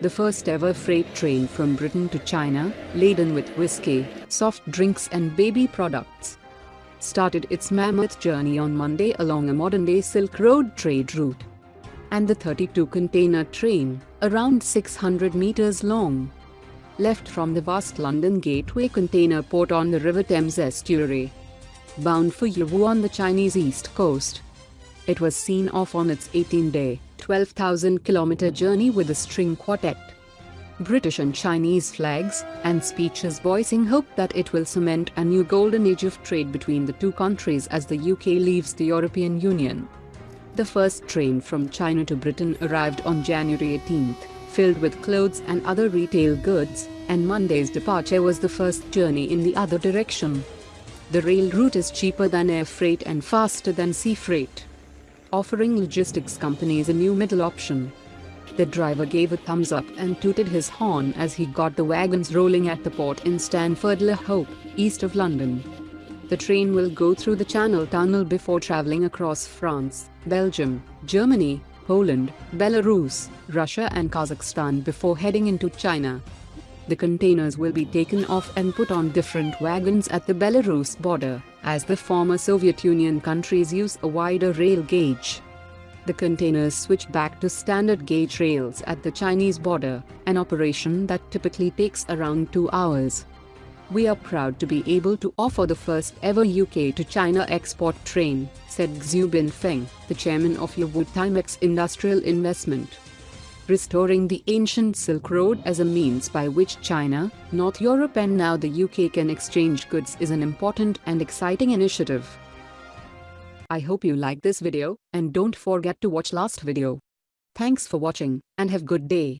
the first ever freight train from Britain to China, laden with whiskey, soft drinks and baby products, started its mammoth journey on Monday along a modern-day Silk Road trade route. And the 32-container train, around 600 meters long, left from the vast London Gateway container port on the River Thames estuary, bound for Yiwu on the Chinese east coast. It was seen off on its 18-day, 12,000-kilometer journey with a string quartet. British and Chinese flags, and speeches voicing hope that it will cement a new golden age of trade between the two countries as the UK leaves the European Union. The first train from China to Britain arrived on January 18, filled with clothes and other retail goods, and Monday's departure was the first journey in the other direction. The rail route is cheaper than air freight and faster than sea freight, offering logistics companies a new middle option. The driver gave a thumbs up and tooted his horn as he got the wagons rolling at the port in Stanford-le-Hope, east of London. The train will go through the Channel Tunnel before traveling across France, Belgium, Germany, Poland, Belarus, Russia and Kazakhstan before heading into China. The containers will be taken off and put on different wagons at the Belarus border, as the former Soviet Union countries use a wider rail gauge. The containers switch back to standard gauge rails at the Chinese border, an operation that typically takes around two hours. We are proud to be able to offer the first ever UK to China export train, said Xu Binfeng, the chairman of Yiwu Timex Industrial Investment restoring the ancient Silk Road as a means by which China, North Europe and now the UK can exchange goods is an important and exciting initiative. I hope you like this video, and don't forget to watch last video. Thanks for watching, and have good day.